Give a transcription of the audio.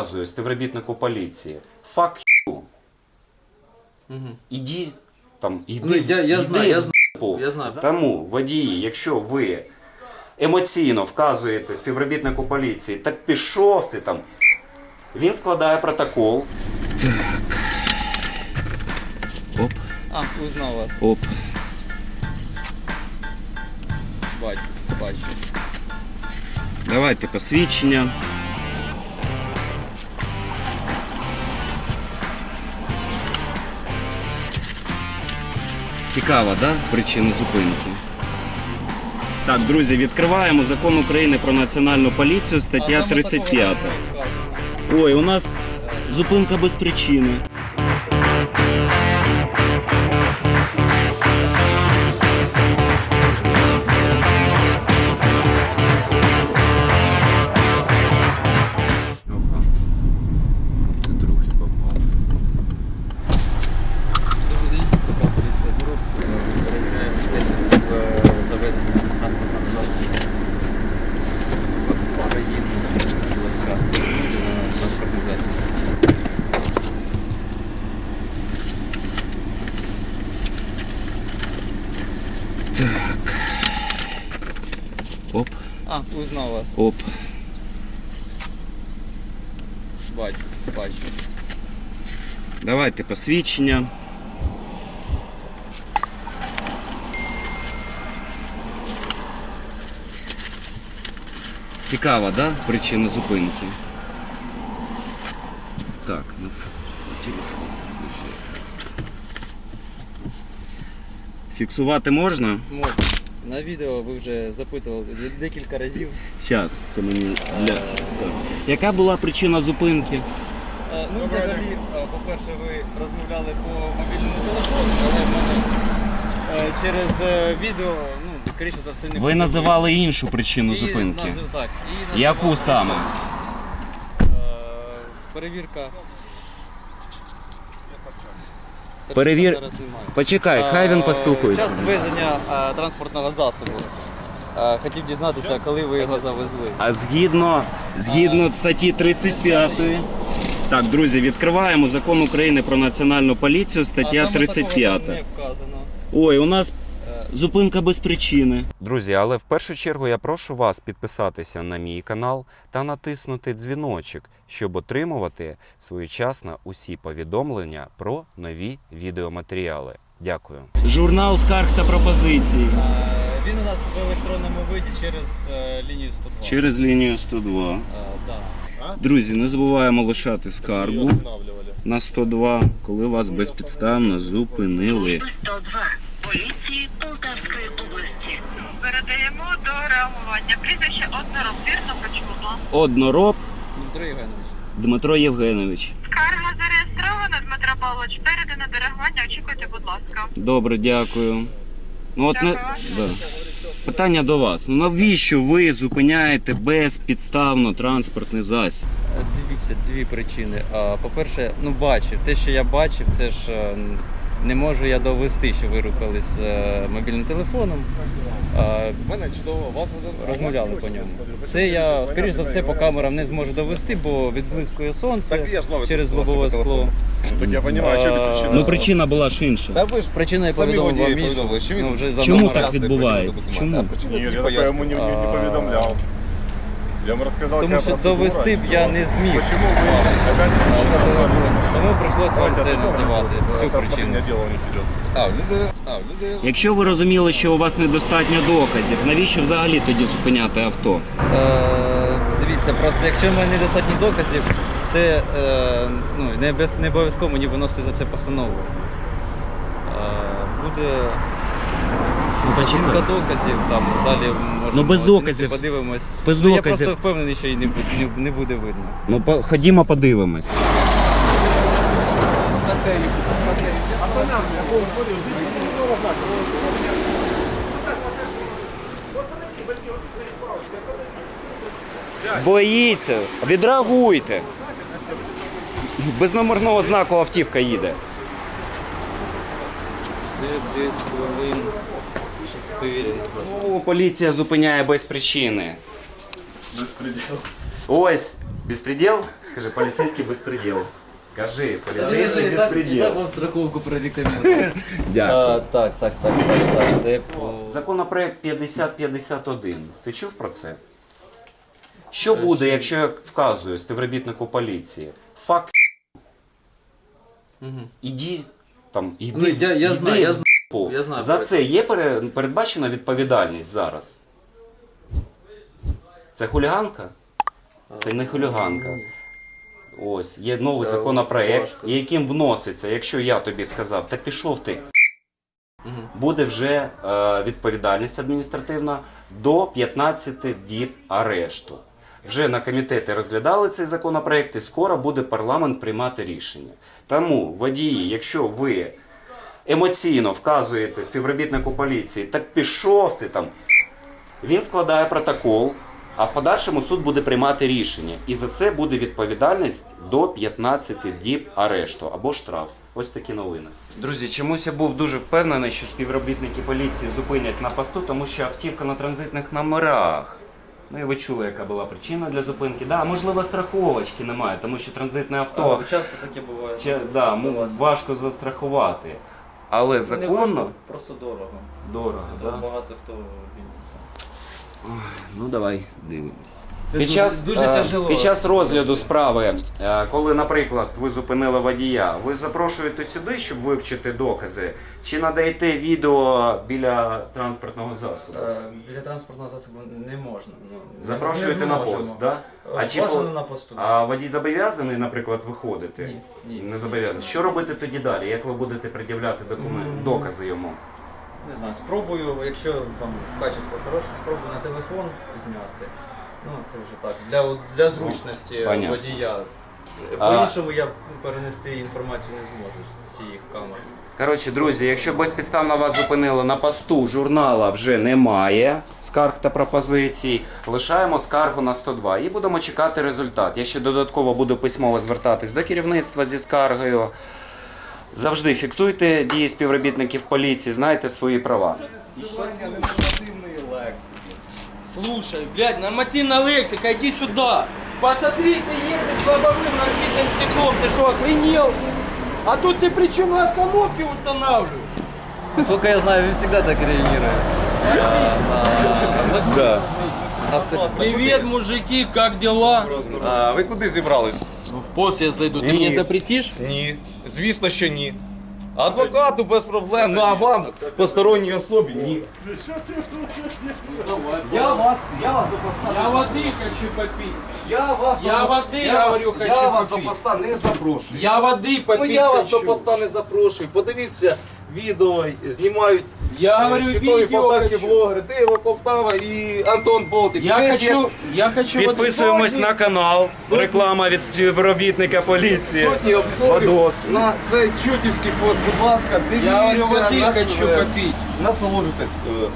Показую співробітнику поліції. Fuck you. Мгм. Іди там, іди. Ну, я- я іди знаю, я в знаю, я знаю. Тому, водії, якщо ви емоційно вказуєте співробітнику поліції, так пішов ти там. Він складає протокол. Оп, А, узнав вас. оп. Бачу, бачу. Давайте посвідчення. Цікава, да? Причина зупинки. Так, друзі, відкриваємо закон України про національну поліцію, стаття 35. Ой, у нас зупинка без причини. Оп, А, узнав вас. оп. Бачу, бачу. Давайте посвідчення. Цікава, да? Причина зупинки. Так, ну телефон. Фіксувати можна? Можна. На відео ви вже запитували декілька разів. Зараз, це мені для скажу. Яка була причина зупинки? Е, Ну, взагалі, е, по-перше, ви розмовляли по мобільному телефону, але в мене е, через е, відео, ну, скоріше за все, не Ви буде називали іншу причину І зупинки. назив- так, і Яку саме? е, Перевірка. Перевір- Зараз немає. Почекай, хай він Е, поспілкується. Час везення е, транспортного засобу. Е, Хотів дізнатися, коли ви його завезли. А згідно, згідно статті 35. Так, друзі, відкриваємо закон України про національну поліцію, А стаття саме такого 35. Не вказано. Ой, у нас зупинка без причини. Друзі, але в першу чергу я прошу вас підписатися на мій канал та натиснути дзвіночок, щоб отримувати своєчасно усі повідомлення про нові відеоматеріали. Дякую. Журнал скарг та пропозицій. Е, Він у нас в електронному виді через е, лінію 102. Через лінію 102. Е. Друзі, не забуваємо лишати скаргу на 102, коли вас безпідставно зупинили. 102 поліції Полтавської області. Передаємо до реагування. Прізвище однороб, вірно почула. Однороб Дмитро Євгенович. Дмитро Євгенович. Скарга зареєстрована, Дмитро Павлович. Передано до реагування. Очікуйте, будь ласка. Добре, дякую. Ну от не да. питання до вас. Ну навіщо ви зупиняєте безпідставно транспортний засіб? Е, Дивіться, дві причини. По-перше, ну бачив. Те, що я бачив, це ж е, не можу я довести, що ви рухались е, мобільним телефоном. Е, У мене чудово, вас Розмовляли по ньому. Це я, скоріш за все, по камерам не зможу довести, бо відблискує сонце Так я ж знав, через лобове по скло. телефону. Так я що відключили. Ну причина була ж інша. Та ви ж Причина я Самі повідомив водії вам іншу. повідомили, що він- Ну, Чому так відбувається? Чому? Ні, я такого йому не, не, не повідомляв. Я йому розказав, Тому що довести б я не зміг. Почему опять за Тому прийшлось вам це називати, цю причину. А, люди, а, люди. Якщо ви розуміли, що у вас недостатньо доказів, навіщо взагалі тоді зупиняти авто? Е, дивіться, просто якщо в мене недостатньо доказів, це е, ну, не, без, не обов'язково мені виносити за це постанову. Е, буде Ну, оцінка доказів, там далі можемо Ну, без доказів. подивимось. Без ну, Я просто впевнений, що її не, буде- не, не буде видно. Ну по- ходімо подивимось. Боїться, відреагуйте. Без номерного знаку автівка їде. Це десь хвилин 4 Знову поліція зупиняє без причини. Ось Безпреділ? Скажи, поліцейський безпреділ. Кажи, поліцейський безпреділ. вам страховку прорекомендую. Дякую. Так, так, так, так, так. Це по Законопроект 5051. Ти чув про це? Що буде, якщо я вказую співробітнику поліції? Факт. Мгм. Іди там, іди. Ну, я- я іди знаю, я знаю. П***у. Я знаю За це є пере- передбачена відповідальність зараз. Це хуліганка? Це не хуліганка. Ось, є новий Та, законопроект, важко. яким вноситься, якщо я тобі сказав, та пішов ти, Мгм. буде вже е, відповідальність адміністративна до 15 діб арешту. Вже на комітеті розглядали цей законопроект і скоро буде парламент приймати рішення. Тому водії, якщо ви емоційно вказуєте співробітнику поліції, так пішов ти там, він складає протокол, а в подальшому суд буде приймати рішення. І за це буде відповідальність до 15 діб арешту або штраф. Ось такі новини. Друзі, чомусь я був дуже впевнений, що співробітники поліції зупинять на посту, тому що автівка на транзитних номерах. Ну і ви чули, яка була причина для зупинки. Да, можливо, страховочки немає, тому що транзитне авто А, часто таке буває. ще, да, важко застрахувати. Але Не законно важко, просто дорого. дорого. То Да? багато хто вільниться. Ну давай дивимось. Це Під час, дуже е, тяжело. під час розгляду справи, е, коли, наприклад, ви зупинили водія, ви запрошуєте сюди, щоб вивчити докази, чи надаєте відео біля транспортного засобу? Е, Біля транспортного засобу не можна. Ну, Запрошуєте не на пост, да? А чи на посту. А водій зобов'язаний, наприклад, виходити? Ні, ні. Не зобов'язаний. Що робити тоді далі? Як ви будете пред'являти документи, докази йому? Не знаю, спробую, якщо там качество хороше, спробую на телефон зняти. Ну, це вже так. Для, для зручності понятно. водія. По-іншому я перенести інформацію не зможу з цієї камери. Коротше, друзі, якщо безпідставно вас зупинили на посту, журнала вже немає скарг та пропозицій, лишаємо скаргу на 102 і будемо чекати результат. Я ще додатково буду письмово звертатись до керівництва зі скаргою. Завжди фіксуйте дії співробітників поліції, знайте свої права. Слушай, блядь, нормативная лексика, иди сюда. Посмотри, ты едешь по обочинам разбитым стеклом, ты что, охренел? А тут ты при чем на остановке устанавливаешь? Насколько я знаю, він завжди так реагує. Да. Привет, мужики, как дела? А ви куди зібрались? В пост я зайду, ты Нет. мне запретишь? Ні. Звісно, що ні. Адвокату без проблем, ну а вам, посторонній особі, ні. Я вас, я вас до поста. Я воды хочу попить. Я вас Я до води, я я вас- говорю, я хочу вас до попити. поста не запрошую. Я воды Ну попить я вас до хочу. поста не запрошую. Подивіться відео, знімають я е, говорю, чудові видео полтавські хочу. блогери, Полтава і Антон Болтик. Я Ми хочу, я хочу вот Підписуємось на канал. Реклама від співробітника поліції. Сотні обзорів Водос. на цей чутівський пост, будь ласка, дивіться, Я говорю, воды хочу насолоджуйтесь. е,